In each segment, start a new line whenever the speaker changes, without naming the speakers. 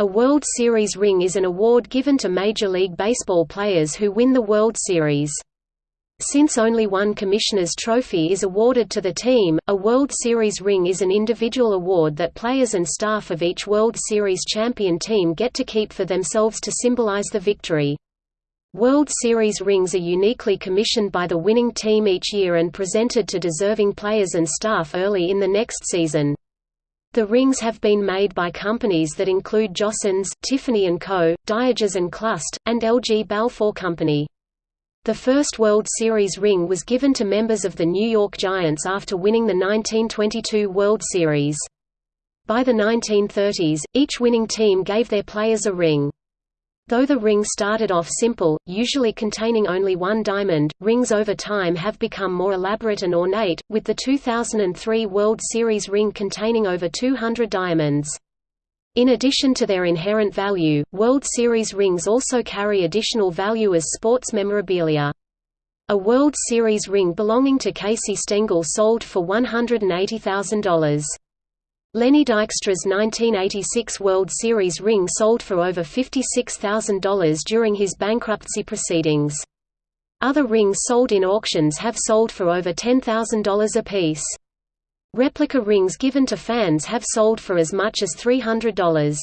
A World Series ring is an award given to Major League Baseball players who win the World Series. Since only one Commissioner's Trophy is awarded to the team, a World Series ring is an individual award that players and staff of each World Series champion team get to keep for themselves to symbolize the victory. World Series rings are uniquely commissioned by the winning team each year and presented to deserving players and staff early in the next season. The rings have been made by companies that include Jostens, Tiffany & Co., Dieges Clust, and LG Balfour Company. The first World Series ring was given to members of the New York Giants after winning the 1922 World Series. By the 1930s, each winning team gave their players a ring. Though the ring started off simple, usually containing only one diamond, rings over time have become more elaborate and ornate, with the 2003 World Series ring containing over 200 diamonds. In addition to their inherent value, World Series rings also carry additional value as sports memorabilia. A World Series ring belonging to Casey Stengel sold for $180,000. Lenny Dykstra's 1986 World Series ring sold for over $56,000 during his bankruptcy proceedings. Other rings sold in auctions have sold for over $10,000 apiece. Replica rings given to fans have sold for as much as $300.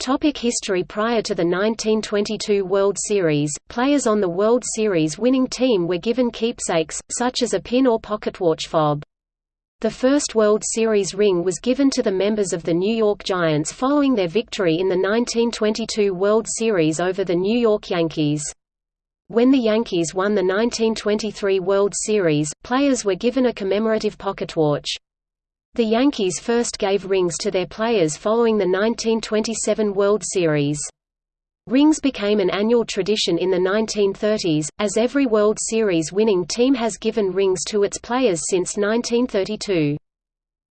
Topic history Prior to the 1922 World Series, players on the World Series winning team were given keepsakes, such as a pin or pocketwatch fob. The first World Series ring was given to the members of the New York Giants following their victory in the 1922 World Series over the New York Yankees. When the Yankees won the 1923 World Series, players were given a commemorative pocketwatch. The Yankees first gave rings to their players following the 1927 World Series. Rings became an annual tradition in the 1930s, as every World Series winning team has given rings to its players since 1932.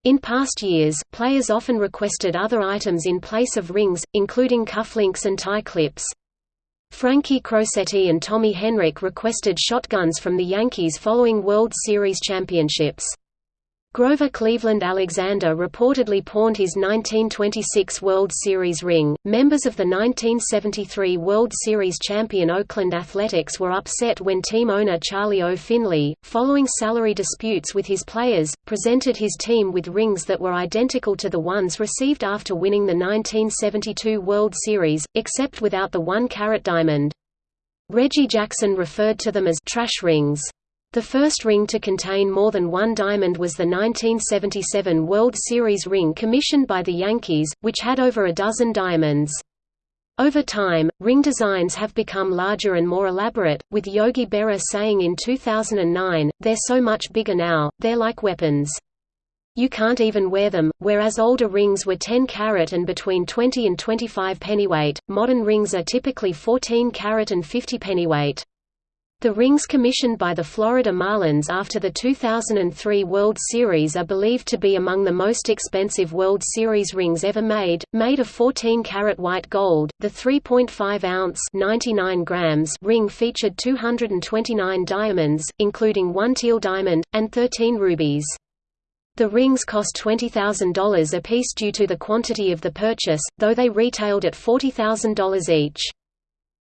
In past years, players often requested other items in place of rings, including cufflinks and tie clips. Frankie Crosetti and Tommy Henrich requested shotguns from the Yankees following World Series championships. Grover Cleveland Alexander reportedly pawned his 1926 World Series ring. Members of the 1973 World Series champion Oakland Athletics were upset when team owner Charlie O. Finley, following salary disputes with his players, presented his team with rings that were identical to the ones received after winning the 1972 World Series, except without the one-carat diamond. Reggie Jackson referred to them as trash rings. The first ring to contain more than one diamond was the 1977 World Series ring commissioned by the Yankees, which had over a dozen diamonds. Over time, ring designs have become larger and more elaborate, with Yogi Berra saying in 2009, they're so much bigger now, they're like weapons. You can't even wear them, whereas older rings were 10 carat and between 20 and 25 pennyweight, modern rings are typically 14 carat and 50 pennyweight. The rings commissioned by the Florida Marlins after the 2003 World Series are believed to be among the most expensive World Series rings ever made, made of 14-karat white gold. The 3.5-ounce (99 grams) ring featured 229 diamonds, including one teal diamond and 13 rubies. The rings cost $20,000 apiece due to the quantity of the purchase, though they retailed at $40,000 each.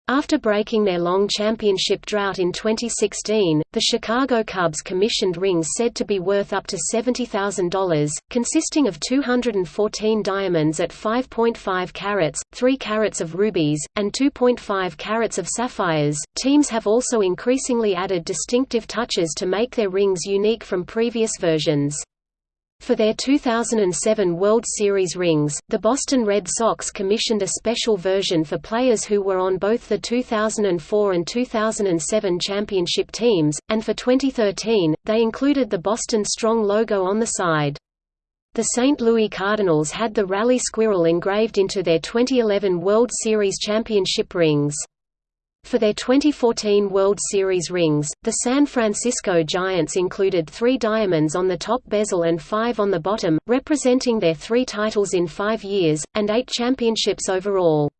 After breaking their long championship drought in 2016, the Chicago Cubs commissioned rings said to be worth up to $70,000, consisting of 214 diamonds at 5.5 carats, 3 carats of rubies, and 2.5 carats of sapphires. Teams have also increasingly added distinctive touches to make their rings unique from previous versions. For their 2007 World Series rings, the Boston Red Sox commissioned a special version for players who were on both the 2004 and 2007 championship teams, and for 2013, they included the Boston Strong logo on the side. The St. Louis Cardinals had the Rally Squirrel engraved into their 2011 World Series championship rings. For their 2014 World Series rings, the San Francisco Giants included three diamonds on the top bezel and five on the bottom, representing their three titles in five years, and eight championships overall.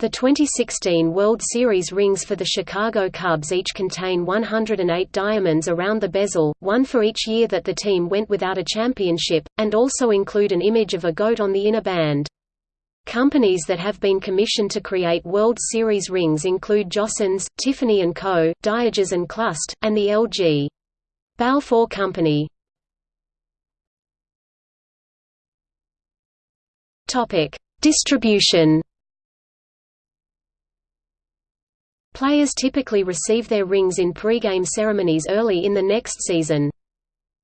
The 2016 World Series rings for the Chicago Cubs each contain 108 diamonds around the bezel, one for each year that the team went without a championship, and also include an image of a goat on the inner band. Companies that have been commissioned to create World Series rings include Jostens, Tiffany & Co., Dieges and Clust, and the LG. Balfour Company. Topic: Distribution. Players typically receive their rings in pre-game ceremonies early in the next season.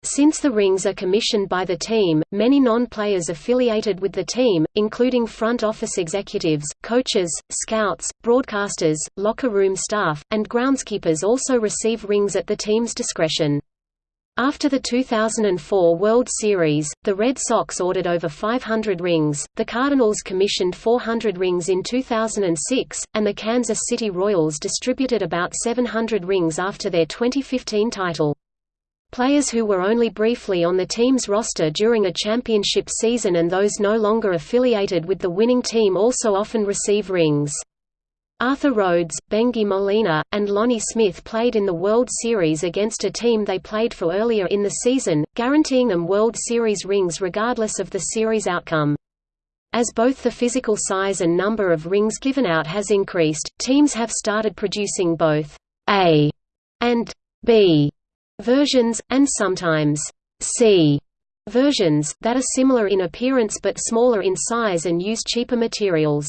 Since the rings are commissioned by the team, many non-players affiliated with the team, including front office executives, coaches, scouts, broadcasters, locker room staff, and groundskeepers also receive rings at the team's discretion. After the 2004 World Series, the Red Sox ordered over 500 rings, the Cardinals commissioned 400 rings in 2006, and the Kansas City Royals distributed about 700 rings after their 2015 title. Players who were only briefly on the team's roster during a championship season and those no longer affiliated with the winning team also often receive rings. Arthur Rhodes, Bengie Molina, and Lonnie Smith played in the World Series against a team they played for earlier in the season, guaranteeing them World Series rings regardless of the series outcome. As both the physical size and number of rings given out has increased, teams have started producing both A and B versions, and sometimes C versions, that are similar in appearance but smaller in size and use cheaper materials.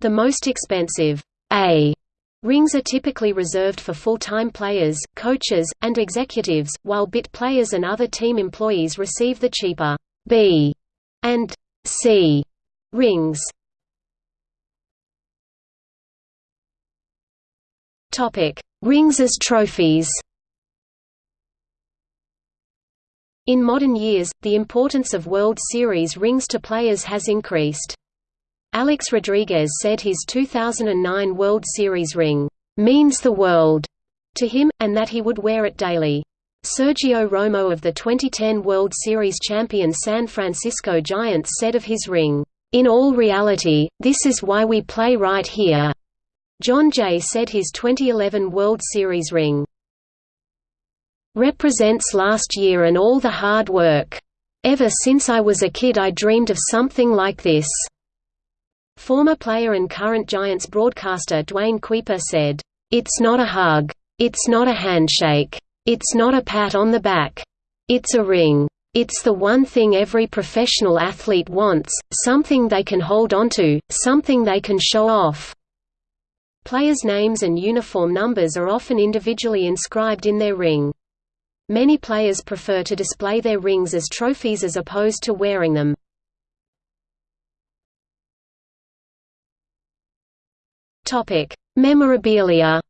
The most expensive A rings are typically reserved for full-time players, coaches, and executives, while bit players and other team employees receive the cheaper B and C rings. Rings as trophies. In modern years, the importance of World Series rings to players has increased. Alex Rodriguez said his 2009 World Series ring, "...means the world," to him, and that he would wear it daily. Sergio Romo of the 2010 World Series champion San Francisco Giants said of his ring, "...in all reality, this is why we play right here." Jon Jay said his 2011 World Series ring, "...represents last year and all the hard work. Ever since I was a kid I dreamed of something like this." Former player and current Giants broadcaster Duane Kuiper said, "It's not a hug. It's not a handshake. It's not a pat on the back. It's a ring. It's the one thing every professional athlete wants, something they can hold onto, something they can show off." Players' names and uniform numbers are often individually inscribed in their ring. Many players prefer to display their rings as trophies as opposed to wearing them. Topic: Memorabilia.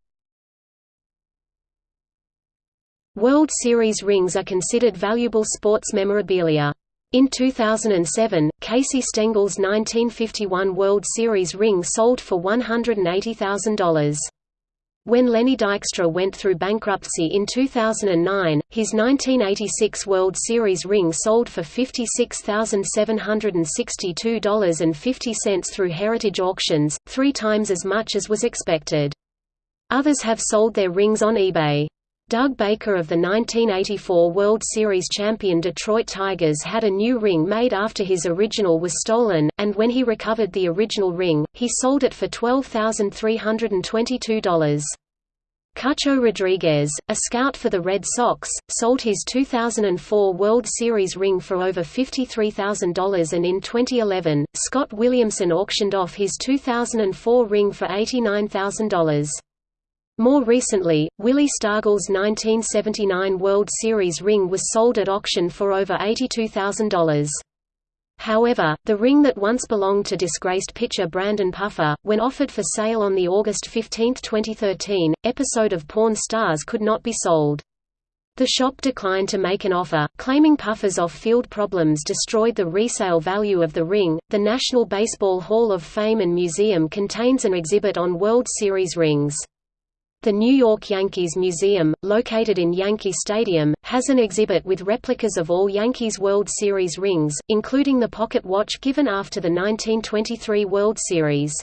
World Series rings are considered valuable sports memorabilia. In 2007, Casey Stengel's 1951 World Series ring sold for $180,000. When Lenny Dykstra went through bankruptcy in 2009, his 1986 World Series ring sold for $56,762.50 through Heritage Auctions, three times as much as was expected. Others have sold their rings on eBay. Doug Baker of the 1984 World Series champion Detroit Tigers had a new ring made after his original was stolen, and when he recovered the original ring, he sold it for $12,322. Cucho Rodriguez, a scout for the Red Sox, sold his 2004 World Series ring for over $53,000 and in 2011, Scott Williamson auctioned off his 2004 ring for $89,000. More recently, Willie Stargell's 1979 World Series ring was sold at auction for over $82,000. However, the ring that once belonged to disgraced pitcher Brandon Puffer, when offered for sale on the August 15, 2013, episode of Pawn Stars could not be sold. The shop declined to make an offer, claiming Puffer's off-field problems destroyed the resale value of the ring. The National Baseball Hall of Fame and Museum contains an exhibit on World Series rings. The New York Yankees Museum, located in Yankee Stadium, has an exhibit with replicas of all Yankees World Series rings, including the pocket watch given after the 1923 World Series.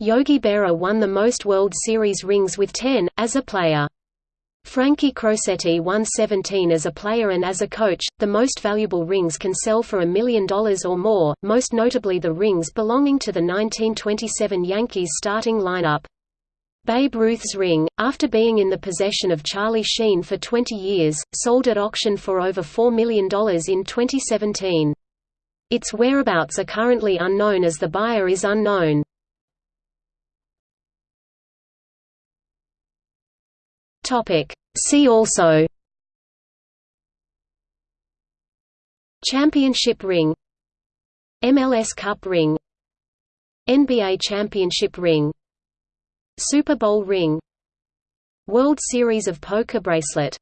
Yogi Berra won the most World Series rings with 10, as a player. Frankie Crosetti won 17 as a player and as a coach. The most valuable rings can sell for a million dollars or more, most notably the rings belonging to the 1927 Yankees starting lineup. Babe Ruth's ring, after being in the possession of Charlie Sheen for 20 years, sold at auction for over $4 million in 2017. Its whereabouts are currently unknown as the buyer is unknown. See also Championship ring MLS Cup ring NBA Championship ring Super Bowl ring World Series of Poker bracelet